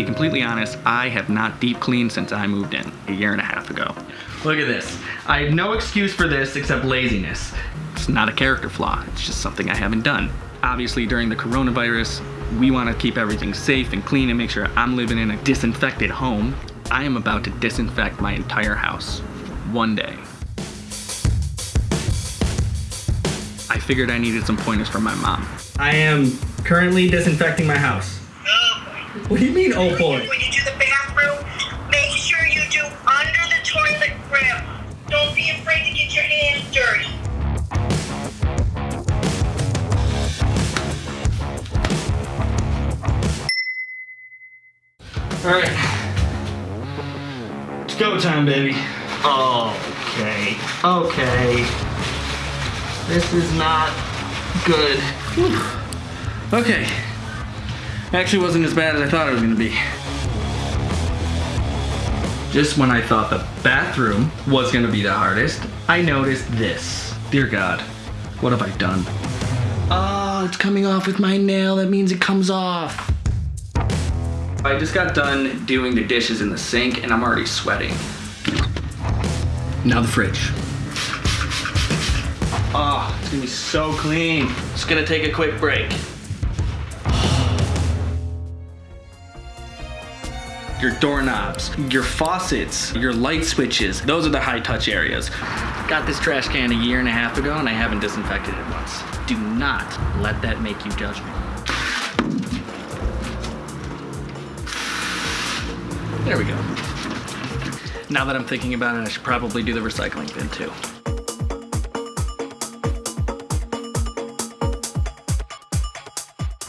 be completely honest, I have not deep cleaned since I moved in a year and a half ago. Look at this. I have no excuse for this except laziness. It's not a character flaw, it's just something I haven't done. Obviously, during the coronavirus, we want to keep everything safe and clean and make sure I'm living in a disinfected home. I am about to disinfect my entire house one day. I figured I needed some pointers from my mom. I am currently disinfecting my house. What do you mean, oh boy? When you do the bathroom, make sure you do under the toilet grip. Don't be afraid to get your hands dirty. All right. It's go time, baby. Okay. Okay. This is not good. Whew. Okay. Actually wasn't as bad as I thought it was gonna be. Just when I thought the bathroom was gonna be the hardest, I noticed this. Dear God, what have I done? Oh, it's coming off with my nail. That means it comes off. I just got done doing the dishes in the sink and I'm already sweating. Now the fridge. Oh, it's gonna be so clean. Just gonna take a quick break. Your doorknobs, your faucets, your light switches, those are the high touch areas. Got this trash can a year and a half ago and I haven't disinfected it once. Do not let that make you judge me. There we go. Now that I'm thinking about it, I should probably do the recycling bin too.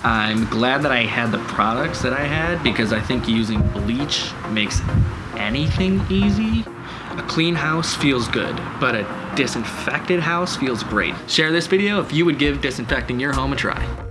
I'm glad that I had the products that I had because I think using bleach makes anything easy. A clean house feels good, but a disinfected house feels great. Share this video if you would give disinfecting your home a try.